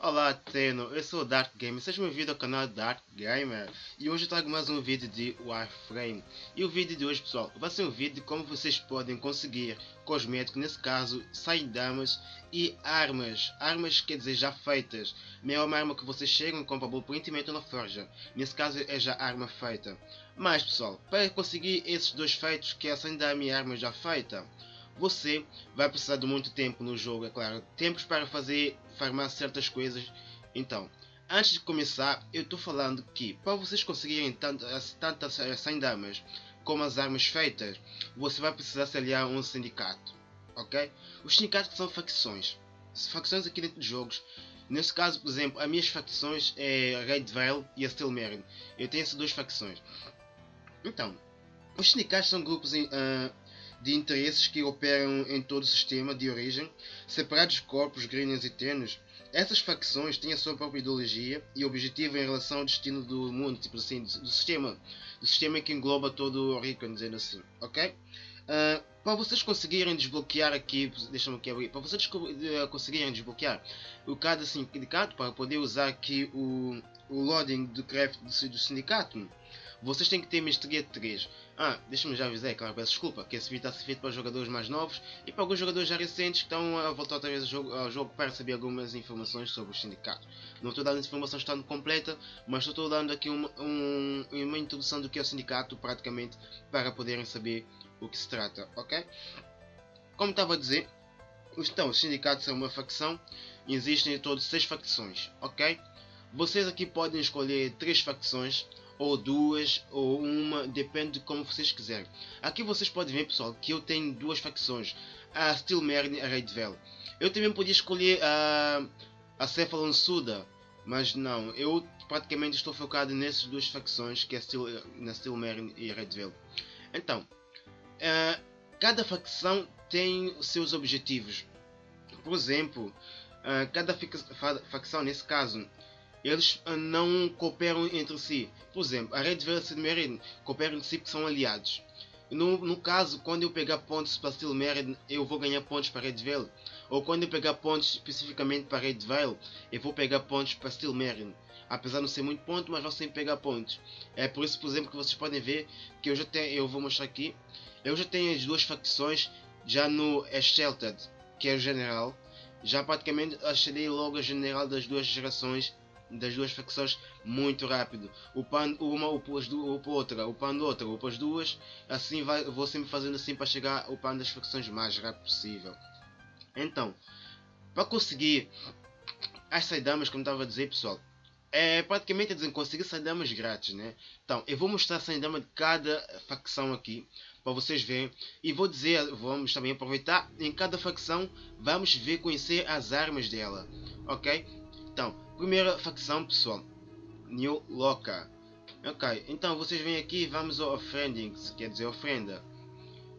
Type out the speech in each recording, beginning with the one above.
Olá Teno, eu sou o Dark Gamer, seja bem-vindo ao canal Dark Gamer. E hoje eu trago mais um vídeo de Warframe. E o vídeo de hoje pessoal vai ser um vídeo de como vocês podem conseguir cosméticos, nesse caso damas e armas, armas quer dizer já feitas, não é uma arma que vocês chegam e compram e metem na forja, nesse caso é já arma feita, mas pessoal, para conseguir esses dois feitos que é a dama e arma já feita você vai precisar de muito tempo no jogo, é claro. Tempos para fazer farmar certas coisas. Então, antes de começar, eu estou falando que para vocês conseguirem tantas, tantas 100 damas como as armas feitas, você vai precisar se aliar a um sindicato. Ok? Os sindicatos são facções. Facções aqui dentro de jogos. Nesse caso, por exemplo, as minhas facções é a Red Veil e a Steel Marine. Eu tenho essas duas facções. Então, os sindicatos são grupos uh, de interesses que operam em todo o sistema de origem, separados de corpos, grilhões e ternos, essas facções têm a sua própria ideologia e objetivo em relação ao destino do mundo, tipo assim, do, do sistema, do sistema que engloba todo o Rican, dizendo assim, ok? Uh, para vocês conseguirem desbloquear aqui, deixa-me aqui abrir, para vocês uh, conseguirem desbloquear o cada sindicato, para poder usar aqui o, o loading do craft do, do sindicato, vocês têm que ter mestria 3. Ah, deixa-me já avisar, claro, peço desculpa, que esse vídeo está a ser feito para jogadores mais novos e para alguns jogadores já recentes que estão a voltar outra vez ao jogo, ao jogo para saber algumas informações sobre os sindicatos. Não estou dando informação estando completa, mas estou dando aqui uma, um, uma introdução do que é o sindicato, praticamente, para poderem saber o que se trata, ok? Como estava a dizer, então, os sindicatos são uma facção, existem em todos seis facções, ok? Vocês aqui podem escolher três facções ou duas, ou uma, depende de como vocês quiserem. Aqui vocês podem ver pessoal que eu tenho duas facções, a Steel Marine e a Red Veil. Eu também podia escolher a, a Cephalon Suda, mas não, eu praticamente estou focado nessas duas facções, que é Steel, na Steel Marine e a Red Veil. Então, uh, cada facção tem seus objetivos. Por exemplo, uh, cada facção, nesse caso, eles ah, não cooperam entre si. Por exemplo, a Red Veil e Merin cooperam entre si porque são aliados. No, no caso, quando eu pegar pontos para Steel eu vou ganhar pontos para Red Veil. Ou quando eu pegar pontos especificamente para Red Veil, eu vou pegar pontos para Steel. Apesar de não ser muito ponto, mas vou sempre pegar pontos. É por isso, por exemplo, que vocês podem ver que eu já tenho, eu vou mostrar aqui. Eu já tenho as duas facções já no Sheltered, que é o general. Já praticamente achei logo a general das duas gerações das duas facções muito rápido. O pan uma upa as outra, o pan outra, upa as duas. Assim vai, vou sempre fazendo assim para chegar ao pan das facções mais rápido possível. Então, para conseguir as damas, como estava a dizer pessoal, é praticamente dizer, conseguir damas grátis, né? Então, eu vou mostrar a dama de cada facção aqui para vocês verem e vou dizer, vamos também aproveitar em cada facção, vamos ver conhecer as armas dela, ok? Então, Primeira facção, pessoal. New Loca. Ok, então vocês vêm aqui vamos ao Offendings, quer dizer ofrenda.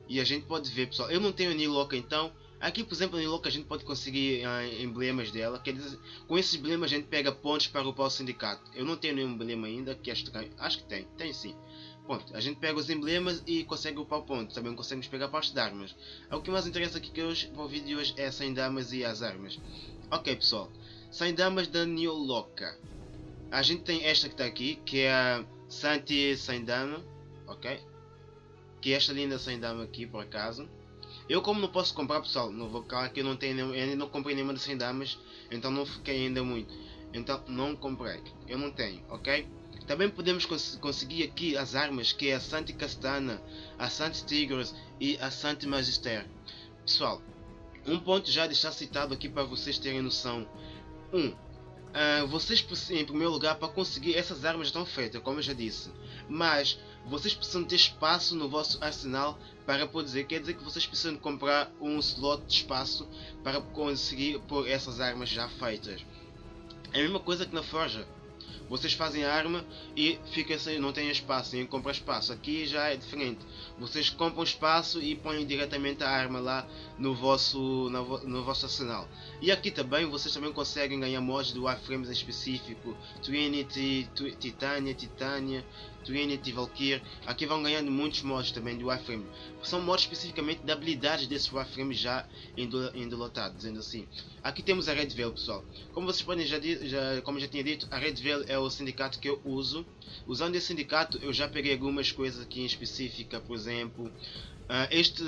E a gente pode ver, pessoal. Eu não tenho New Loca, então. Aqui, por exemplo, New Loca a gente pode conseguir uh, emblemas dela. Quer dizer, com esses emblemas a gente pega pontos para o pau sindicato. Eu não tenho nenhum emblema ainda, que acho, acho que tem. Tem sim. Ponto. A gente pega os emblemas e consegue upar pontos. Também conseguimos pegar partes de armas. O que mais interessa aqui que hoje, para o vídeo de hoje é sem damas e as armas. Ok, pessoal. Sem damas da New Loca. A gente tem esta que está aqui, que é a Santi sem dama, ok? Que é esta linda sem dama aqui, por acaso. Eu como não posso comprar, pessoal, no vocal aqui eu não tenho, eu ainda não comprei nenhuma das 100 damas, então não fiquei ainda muito. Então não comprei, eu não tenho, ok? Também podemos cons conseguir aqui as armas, que é a Santi Castana, a Santi Tigres e a Santi Magister. Pessoal, um ponto já de estar citado aqui para vocês terem noção. 1. Um, uh, vocês, em primeiro lugar, para conseguir essas armas estão feitas, como eu já disse. Mas vocês precisam ter espaço no vosso arsenal para poder quer dizer que vocês precisam comprar um slot de espaço para conseguir pôr essas armas já feitas. É a mesma coisa que na forja. Vocês fazem arma e fica sem, não tem espaço, nem compra espaço. Aqui já é diferente. Vocês compram espaço e põem diretamente a arma lá no vosso, no, no vosso arsenal. E aqui também vocês também conseguem ganhar mods do Warframes em específico. Trinity, Titania, Titania, Trinity, Valkyrie. Aqui vão ganhando muitos mods também do Warframe. São mods especificamente de habilidades desse Warframe já endolotado, dizendo assim. Aqui temos a Red Veil, pessoal. Como vocês podem já, já como já tinha dito, a Red Veil é o sindicato que eu uso. Usando esse sindicato, eu já peguei algumas coisas aqui em específica, por exemplo, uh, este,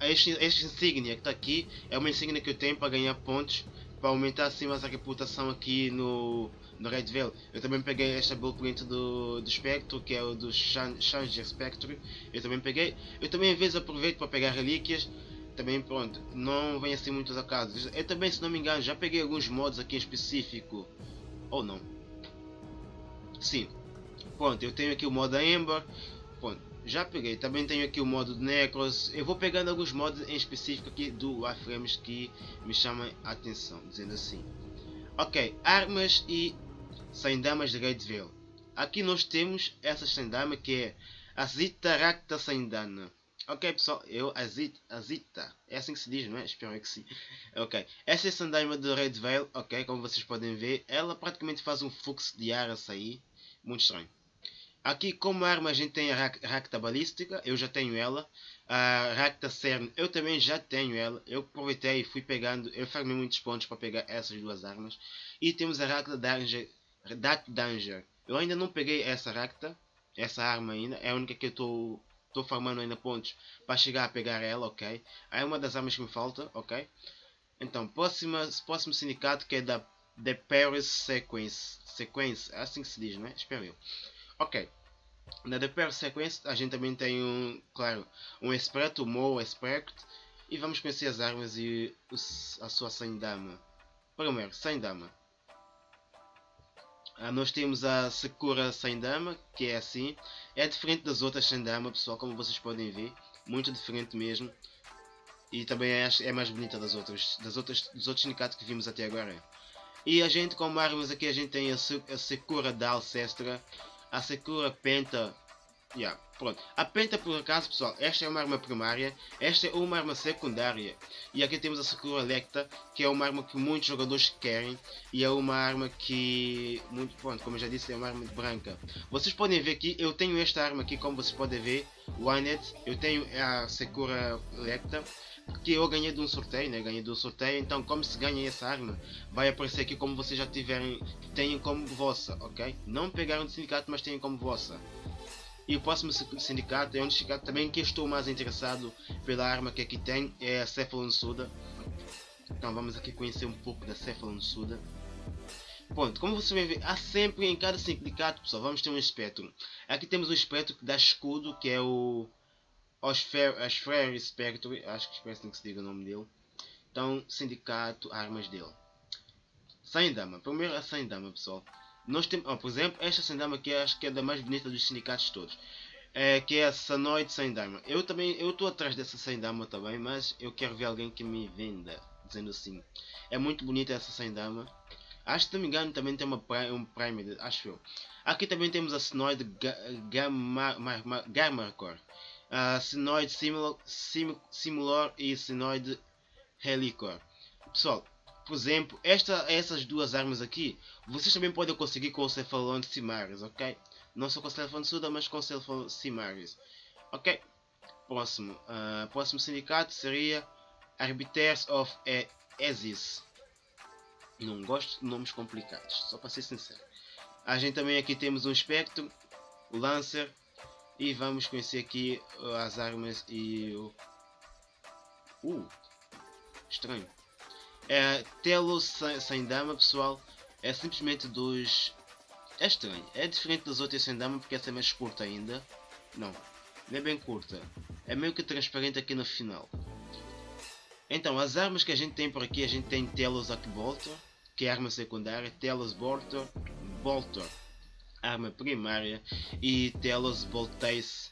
este, este insígnia que está aqui é uma insígnia que eu tenho para ganhar pontos para aumentar assim mais a reputação aqui no, no Red Veil. Eu também peguei esta blueprint do, do Spectre, que é o do Changer Spectre. Eu também peguei. Eu também às vezes aproveito para pegar relíquias. Também pronto, não vem assim muitos acasos. Eu também, se não me engano, já peguei alguns mods aqui em específico. Ou não. Sim. Pronto, eu tenho aqui o modo Ember. Pronto, já peguei. Também tenho aqui o modo Necros. Eu vou pegando alguns modos em específico aqui do Warframes que me chamam a atenção, dizendo assim. Ok, armas e damas de Veil. Aqui nós temos essa dama que é a Zita Racta Saindana. Ok pessoal, eu, a Zita, é assim que se diz, não é? Espero que sim. Ok, essa é a Sandama de Red Veil, ok, como vocês podem ver, ela praticamente faz um fluxo de ar a sair, muito estranho. Aqui como arma a gente tem a Racta Balística, eu já tenho ela. A Racta Cern, eu também já tenho ela. Eu aproveitei e fui pegando, eu farmei muitos pontos para pegar essas duas armas. E temos a Racta Danger, Dark Danger. Eu ainda não peguei essa Racta, essa arma ainda. É a única que eu estou estou farmando ainda pontos para chegar a pegar ela, ok? É uma das armas que me falta, ok? Então, próxima, próximo sindicato que é da The Paris Sequence. Sequence, é assim que se diz, não é? Espero eu. Ok. Na The Pair Sequence a gente também tem um, claro, um Esperto, o Mo Expert. E vamos conhecer as armas e a sua Dama. Primeiro, Dama. Ah, nós temos a Sakura Dama, que é assim. É diferente das outras Dama, pessoal, como vocês podem ver. Muito diferente mesmo. E também é, é mais bonita das outras, das outras, dos outros sindicatos que vimos até agora. E a gente, como armas aqui, a gente tem a, a Sakura da Alcestra a Sakura Penta. Yeah, pronto. A Penta, por acaso, pessoal, esta é uma arma primária, esta é uma arma secundária. E aqui temos a Sakura Lecta, que é uma arma que muitos jogadores querem. E é uma arma que, muito pronto, como eu já disse, é uma arma branca. Vocês podem ver aqui, eu tenho esta arma aqui, como vocês podem ver, Winet. Eu tenho a Sakura Lecta que eu ganhei de um sorteio, né? Ganhei de um sorteio, então como se ganha essa arma, vai aparecer aqui como vocês já tiverem, tenham como vossa, ok? Não pegaram do sindicato, mas tenham como vossa. E o próximo sindicato é um sindicato também que estou mais interessado pela arma que aqui tem, é a Cephalon Suda. Então vamos aqui conhecer um pouco da Cephalon Suda. Pronto, como você ver, há sempre em cada sindicato, pessoal, vamos ter um espectro. Aqui temos o espectro que dá escudo, que é o Osfer Spectre, acho que espero que se diga o nome dele. Então, sindicato, armas dele. Saindama, primeiro a Saindama pessoal. Nós temos, por exemplo, esta Saindama aqui acho que é da mais bonita dos sindicatos todos. É, que é a Sanoid Saindama. Eu também, eu estou atrás dessa Saindama também, mas eu quero ver alguém que me venda, dizendo assim. É muito bonita essa Saindama. Acho que, não me engano, também tem uma, um Prime, acho eu. Aqui também temos a Sanoid Gamma uh, sinoide simulor, sim, simulor e sinoide helicor. Pessoal, por exemplo, esta, essas duas armas aqui, vocês também podem conseguir com o Cephalon Simaris, ok? Não só com o Cephalon Suda, mas com o Cephalon Simaris. Ok? Próximo. Uh, próximo sindicato seria Arbiters of Esis. Não gosto de nomes complicados, só para ser sincero. A gente também aqui temos um Spectrum, o Lancer, e vamos conhecer aqui as armas e o... Uh, estranho. É, Telos sem dama, pessoal, é simplesmente dos... É estranho, é diferente das outras sem dama porque essa é mais curta ainda. Não, não é bem curta. É meio que transparente aqui no final. Então, as armas que a gente tem por aqui, a gente tem Telos Arcbolter, que é arma secundária, Telos Bolter, Bolter arma primária e Telos Voltace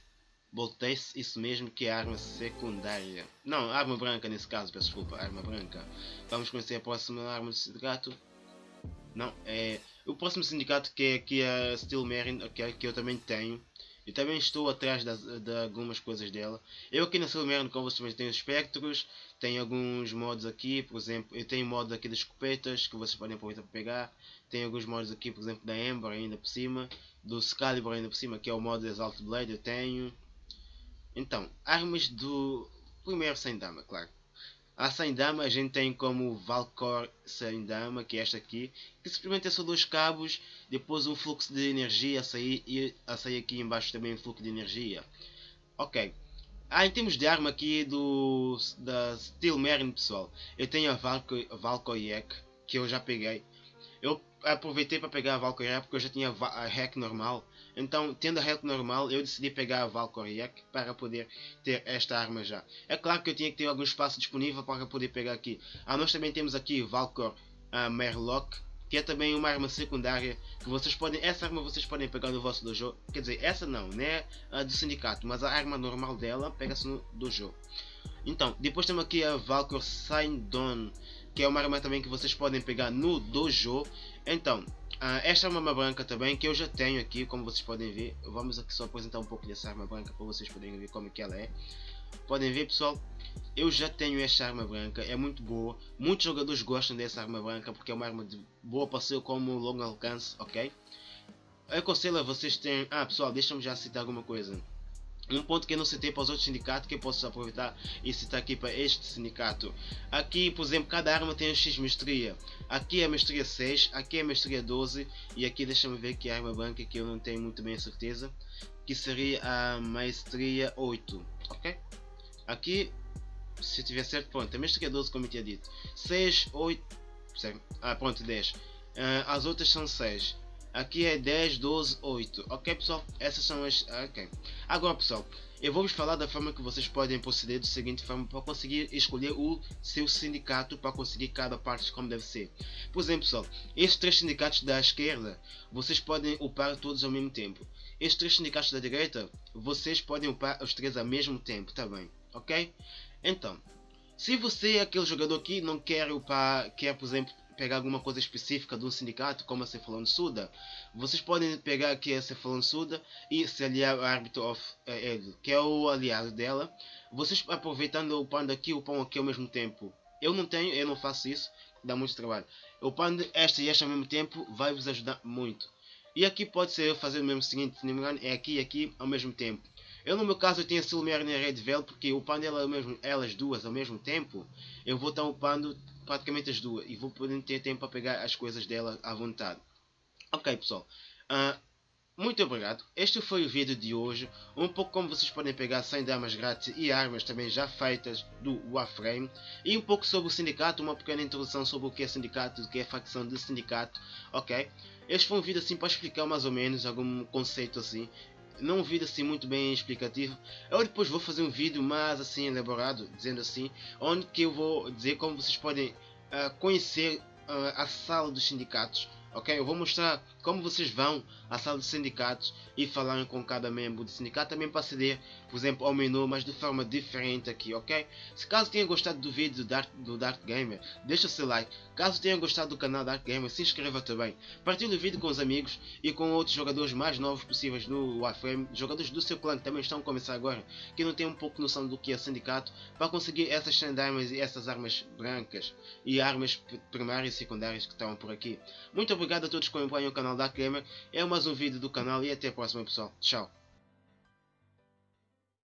Voltace, isso mesmo que é arma secundária. Não, arma branca nesse caso, peço desculpa, arma branca. Vamos conhecer a próxima arma do sindicato. Não, é o próximo sindicato que é aqui a Steel Marine, okay, que eu também tenho. Eu também estou atrás das, de algumas coisas dela. Eu aqui na Steel Marine, como vocês tenho espectros, tenho alguns modos aqui, por exemplo, eu tenho modo aqui das escopetas que vocês podem aproveitar para pegar. Tem alguns modos aqui, por exemplo, da Ember ainda por cima. do Excalibur ainda por cima, que é o modo Exalt Blade, eu tenho. Então, armas do primeiro sem dama, claro. A sem dama a gente tem como Valcor sem dama, que é esta aqui, que simplesmente é só dois cabos, depois um fluxo de energia a sair e a sair aqui embaixo também um fluxo de energia. Ok. Ah, em termos de arma aqui do da Steel Marine pessoal, eu tenho a Valkoyek, que eu já peguei. Eu aproveitei para pegar a Valkyrie porque eu já tinha a hack normal. Então, tendo a hack normal, eu decidi pegar a Valkyrie para poder ter esta arma já. É claro que eu tinha que ter algum espaço disponível para poder pegar aqui. Ah, nós também temos aqui Valkor uh, Merlock, que é também uma arma secundária que vocês podem, essa arma vocês podem pegar no vosso dojo. Quer dizer, essa não, né? A do sindicato, mas a arma normal dela pega-se no dojo. Então, depois temos aqui a Valkor Saindon que é uma arma também que vocês podem pegar no dojo. Então, uh, esta é arma branca também que eu já tenho aqui, como vocês podem ver. Vamos aqui só apresentar um pouco dessa arma branca para vocês poderem ver como é que ela é. Podem ver pessoal, eu já tenho esta arma branca, é muito boa. Muitos jogadores gostam dessa arma branca porque é uma arma de boa passeio como longo alcance, ok? Eu aconselho a vocês terem... Ah pessoal, deixa-me já citar alguma coisa. Um ponto que eu não citei para os outros sindicatos que eu posso aproveitar e citar aqui para este sindicato. Aqui, por exemplo, cada arma tem um X mestria. Aqui é a mestria 6, aqui é a mestria 12 e aqui deixa-me ver que a arma branca que eu não tenho muito bem a certeza. Que seria a maestria 8, ok? Aqui, se tiver certo, pronto, a mestria 12 como eu tinha dito. 6, 8, ah pronto, 10. Uh, ah, as outras são 6. Aqui é 10, 12, 8. Ok, pessoal? Essas são as... Ok. Agora, pessoal, eu vou vos falar da forma que vocês podem proceder da seguinte forma para conseguir escolher o seu sindicato para conseguir cada parte como deve ser. Por exemplo, pessoal, estes três sindicatos da esquerda, vocês podem upar todos ao mesmo tempo. Estes três sindicatos da direita, vocês podem upar os três ao mesmo tempo também. Ok? Então, se você é aquele jogador que não quer upar, quer, por exemplo, pegar alguma coisa específica de um sindicato, como a Cefalon Suda, vocês podem pegar aqui a Cefalon Suda e se aliar ao Arbiter of uh, que é o aliado dela. Vocês aproveitando o pão aqui e o pão aqui ao mesmo tempo. Eu não tenho, eu não faço isso, dá muito trabalho. O pão esta e esta ao mesmo tempo vai vos ajudar muito. E aqui pode ser fazer o mesmo seguinte, se não me engano, é aqui e aqui ao mesmo tempo. Eu no meu caso eu tenho a Silmer e a Red Veil porque upando ela mesmo, elas duas ao mesmo tempo, eu vou estar upando praticamente as duas e vou poder ter tempo para pegar as coisas dela à vontade. Ok pessoal, uh, muito obrigado. Este foi o vídeo de hoje, um pouco como vocês podem pegar 100 damas grátis e armas também já feitas do Warframe e um pouco sobre o sindicato, uma pequena introdução sobre o que é sindicato, o que é facção de sindicato, ok? Este foi um vídeo assim para explicar mais ou menos algum conceito assim não um vídeo assim muito bem explicativo. Eu depois vou fazer um vídeo mais assim elaborado, dizendo assim, onde que eu vou dizer como vocês podem uh, conhecer uh, a sala dos sindicatos ok? Eu vou mostrar como vocês vão à sala de sindicatos e falarem com cada membro do sindicato também para aceder, por exemplo, ao menu, mas de forma diferente aqui, ok? Se caso tenha gostado do vídeo do Dark, do Dark Gamer, deixa o seu like. Caso tenha gostado do canal Dark Gamer, se inscreva também. Partilhe o vídeo com os amigos e com outros jogadores mais novos possíveis no Warframe. Jogadores do seu clã que também estão a começar agora, que não têm um pouco noção do que é sindicato, para conseguir essas sandarmas e essas armas brancas e armas primárias e secundárias que estão por aqui. Muito obrigado a todos que acompanham o canal da Gamer. É mais um vídeo do canal e até a próxima pessoal. Tchau.